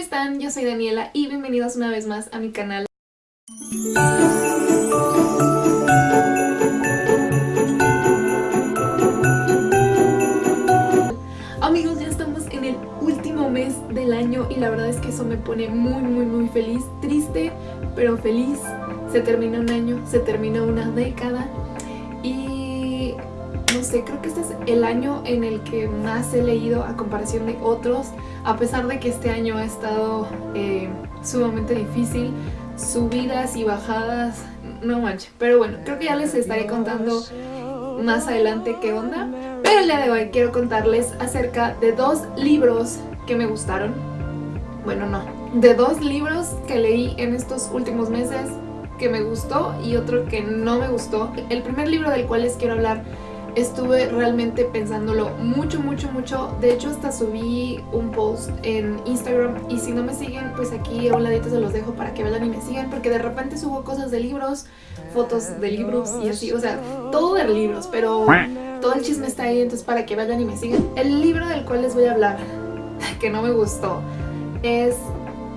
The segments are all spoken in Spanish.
están? Yo soy Daniela y bienvenidos una vez más a mi canal. Amigos, ya estamos en el último mes del año y la verdad es que eso me pone muy muy muy feliz, triste pero feliz. Se termina un año, se termina una década creo que este es el año en el que más he leído a comparación de otros, a pesar de que este año ha estado eh, sumamente difícil, subidas y bajadas, no manches. Pero bueno, creo que ya les estaré contando más adelante qué onda. Pero el día de hoy quiero contarles acerca de dos libros que me gustaron. Bueno, no, de dos libros que leí en estos últimos meses que me gustó y otro que no me gustó. El primer libro del cual les quiero hablar estuve realmente pensándolo mucho, mucho, mucho. De hecho, hasta subí un post en Instagram y si no me siguen, pues aquí a un ladito se los dejo para que vayan y me sigan porque de repente subo cosas de libros, fotos de libros y así, o sea, todo de libros, pero todo el chisme está ahí, entonces para que vayan y me sigan. El libro del cual les voy a hablar, que no me gustó, es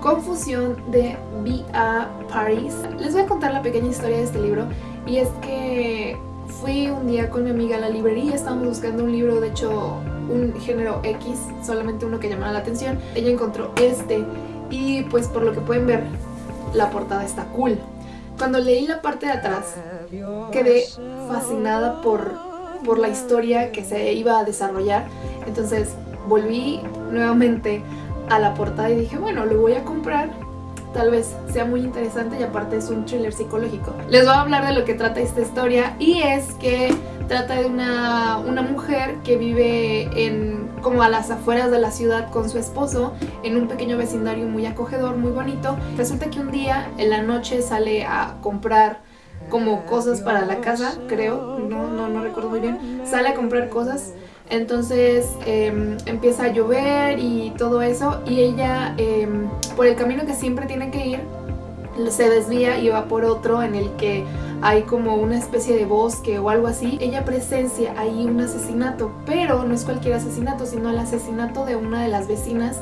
Confusión de B.A. Paris. Les voy a contar la pequeña historia de este libro y es que fui un día con mi amiga a la librería, estábamos buscando un libro, de hecho un género X, solamente uno que llamara la atención. Ella encontró este y pues por lo que pueden ver la portada está cool. Cuando leí la parte de atrás quedé fascinada por, por la historia que se iba a desarrollar, entonces volví nuevamente a la portada y dije, bueno, lo voy a comprar, tal vez sea muy interesante y aparte es un thriller psicológico. Les voy a hablar de lo que trata esta historia y es que trata de una, una mujer que vive en como a las afueras de la ciudad con su esposo en un pequeño vecindario muy acogedor, muy bonito. Resulta que un día en la noche sale a comprar como cosas para la casa, creo, no, no, no recuerdo muy bien, sale a comprar cosas entonces em, empieza a llover y todo eso y ella em, por el camino que siempre tiene que ir se desvía y va por otro en el que hay como una especie de bosque o algo así. Ella presencia ahí un asesinato, pero no es cualquier asesinato, sino el asesinato de una de las vecinas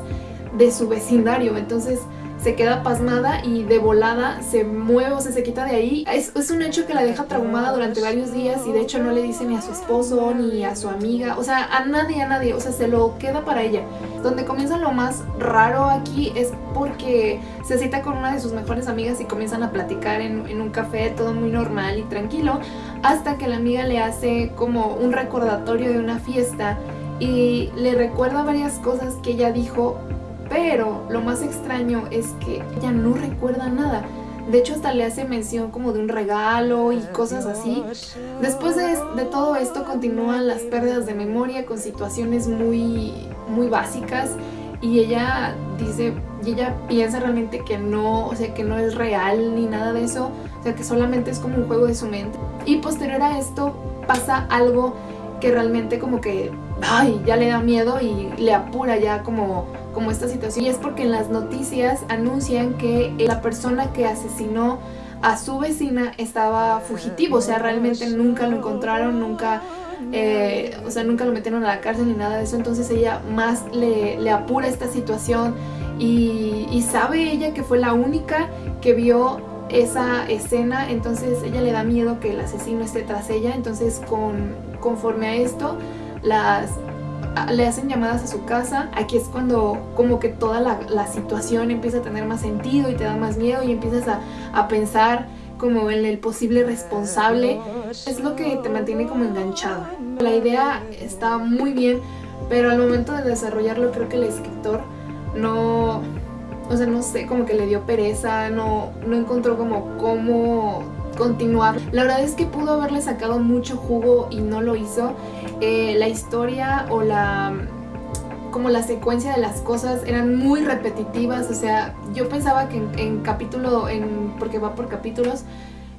de su vecindario. Entonces se queda pasmada y de volada se mueve o se, quita de ahí. Es, es, un hecho que la deja traumada durante varios días y de hecho no le dice ni a su esposo ni a su amiga, o sea, a nadie, a nadie, o sea, se lo queda para ella. Donde comienza lo más raro aquí es porque se cita con una de sus mejores amigas y comienzan a platicar en, en un café, todo muy normal y tranquilo, hasta que la amiga le hace como un recordatorio de una fiesta y le recuerda varias cosas que ella dijo pero lo más extraño es que ella no recuerda nada. De hecho hasta le hace mención como de un regalo y cosas así. Después de, todo esto continúan las pérdidas de memoria con situaciones muy, muy básicas y ella dice, y ella piensa realmente que no, o sea que no es real ni nada de eso, o sea que solamente es como un juego de su mente. Y posterior a esto pasa algo que realmente como que, ay, ya le da miedo y le apura ya como como esta situación. Y es porque en las noticias anuncian que la persona que asesinó a su vecina estaba fugitivo, o sea, realmente nunca lo encontraron, nunca, eh, o sea, nunca lo metieron a la cárcel ni nada de eso, entonces ella más le, apura esta situación y, y sabe ella que fue la única que vio esa escena, entonces ella le da miedo que el asesino esté tras ella, entonces con, conforme a esto, las le hacen llamadas a su casa, aquí es cuando como que toda la, situación empieza a tener más sentido y te da más miedo y empiezas a, a pensar como en el posible responsable, es lo que te mantiene como enganchado. La idea está muy bien, pero al momento de desarrollarlo creo que el escritor no, o sea, no sé, como que le dio pereza, no, no encontró como cómo continuar. La verdad es que pudo haberle sacado mucho jugo y no lo hizo. Eh, la historia o la como la secuencia de las cosas eran muy repetitivas, o sea, yo pensaba que en, capítulo, en, porque va por capítulos,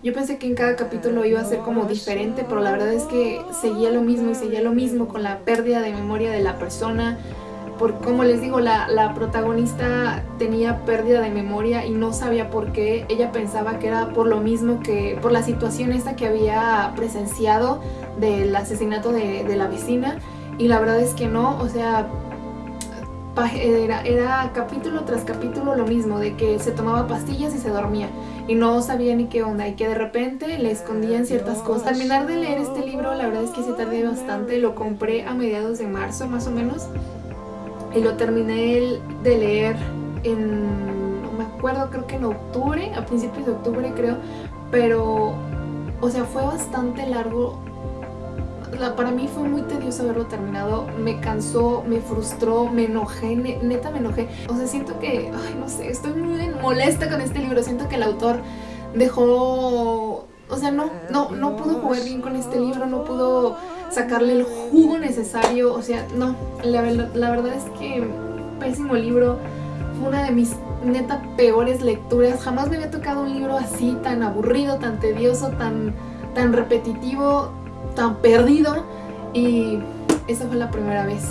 yo pensé que en cada capítulo iba a ser como diferente, pero la verdad es que seguía lo mismo y seguía lo mismo con la pérdida de memoria de la persona, por como les digo, la, la, protagonista tenía pérdida de memoria y no sabía por qué. Ella pensaba que era por lo mismo que, por la situación esta que había presenciado del asesinato de, de la vecina. Y la verdad es que no, o sea, era, era capítulo tras capítulo lo mismo, de que se tomaba pastillas y se dormía y no sabía ni qué onda y que de repente le escondían ciertas cosas. Al terminar de leer este libro, la verdad es que sí tardé bastante, lo compré a mediados de marzo más o menos y lo terminé de leer en, no me acuerdo, creo que en octubre, a principios de octubre creo, pero, o sea, fue bastante largo. Para mí fue muy tedioso haberlo terminado, me cansó, me frustró, me enojé, neta me enojé. O sea, siento que, ay, no sé, estoy muy molesta con este libro, siento que el autor dejó, o sea, no, no, no pudo jugar bien con este libro, no pudo sacarle el jugo necesario, o sea, no, la, verdad es que pésimo libro, fue una de mis neta peores lecturas, jamás me había tocado un libro así, tan aburrido, tan tedioso, tan, tan repetitivo, tan perdido y esa fue la primera vez.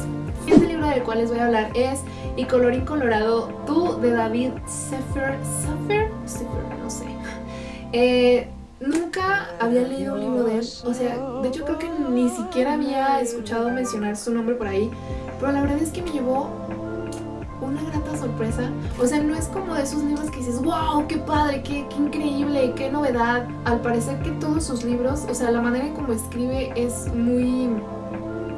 Este libro del cual les voy a hablar es Y colorín colorado, tú de David Sefer, Sefer, Sefer, no sé. Eh, nunca había leído un libro de él, o sea, de hecho creo que ni siquiera había escuchado mencionar su nombre por ahí, pero la verdad es que me llevó una grata sorpresa. O sea, no es como de esos libros que dices, wow, qué padre, qué, qué increíble, qué novedad. Al parecer que todos sus libros, o sea, la manera en cómo escribe es muy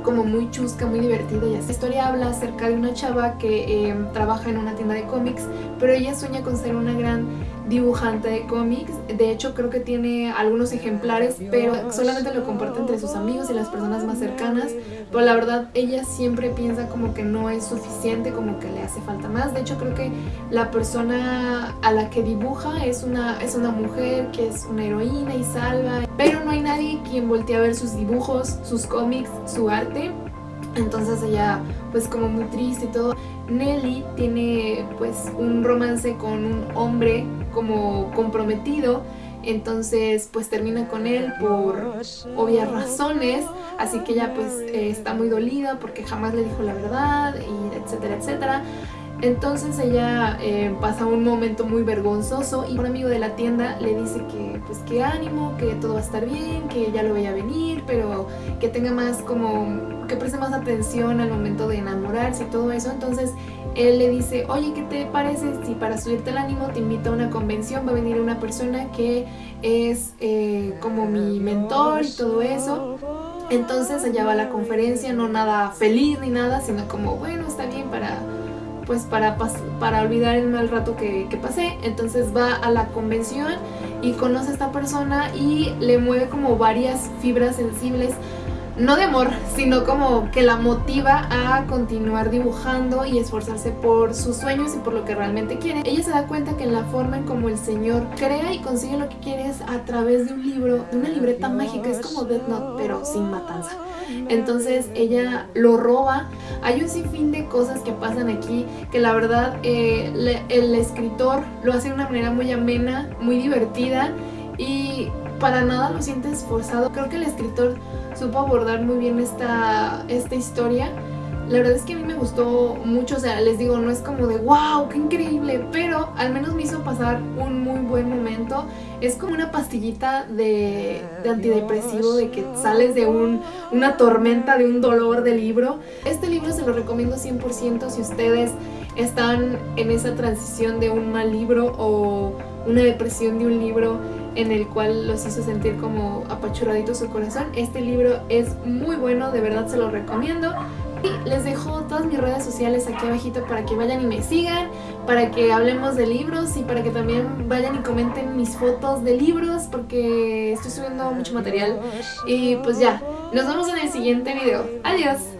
como muy chusca, muy divertida y así. La historia habla acerca de una chava que eh, trabaja en una tienda de cómics, pero ella sueña con ser una gran dibujante de cómics. De hecho, creo que tiene algunos ejemplares, pero solamente lo comparte entre sus amigos y las personas más cercanas. Pero la verdad, ella siempre piensa como que no es suficiente, como que le hace falta más. De hecho, creo que la persona a la que dibuja es una, es una mujer que es una heroína y salva. Pero no hay nadie quien voltee a ver sus dibujos, sus cómics, su arte. Entonces ella pues como muy triste y todo. Nelly tiene pues un romance con un hombre como comprometido entonces pues termina con él por obvias razones, así que ella pues eh, está muy dolida porque jamás le dijo la verdad y etcétera, etcétera. Entonces ella eh, pasa un momento muy vergonzoso y un amigo de la tienda le dice que pues que ánimo, que todo va a estar bien, que ya lo vaya a venir, pero que tenga más como, que preste más atención al momento de enamorarse y todo eso. Entonces él le dice, oye, ¿qué te parece si para subirte el ánimo te invito a una convención? Va a venir una persona que es eh, como mi mentor y todo eso. Entonces ella va a la conferencia, no nada feliz ni nada, sino como, bueno, está bien para pues para, para olvidar el mal rato que, que, pasé. Entonces va a la convención y conoce a esta persona y le mueve como varias fibras sensibles no de amor, sino como que la motiva a continuar dibujando y esforzarse por sus sueños y por lo que realmente quiere. Ella se da cuenta que en la forma en como el señor crea y consigue lo que quiere es a través de un libro, de una libreta mágica, es como Death Note, pero sin matanza. Entonces ella lo roba. Hay un sinfín de cosas que pasan aquí que la verdad eh, el escritor lo hace de una manera muy amena, muy divertida y para nada lo sientes forzado. Creo que el escritor supo abordar muy bien esta, esta historia. La verdad es que a mí me gustó mucho, o sea, les digo, no es como de wow, qué increíble, pero al menos me hizo pasar un muy buen momento. Es como una pastillita de, de antidepresivo, de que sales de un, una tormenta, de un dolor de libro. Este libro se lo recomiendo 100% si ustedes están en esa transición de un mal libro o una depresión de un libro en el cual los hizo sentir como apachurradito su corazón. Este libro es muy bueno, de verdad se lo recomiendo. Y les dejo todas mis redes sociales aquí abajito para que vayan y me sigan, para que hablemos de libros y para que también vayan y comenten mis fotos de libros porque estoy subiendo mucho material. Y pues ya, nos vemos en el siguiente video. Adiós.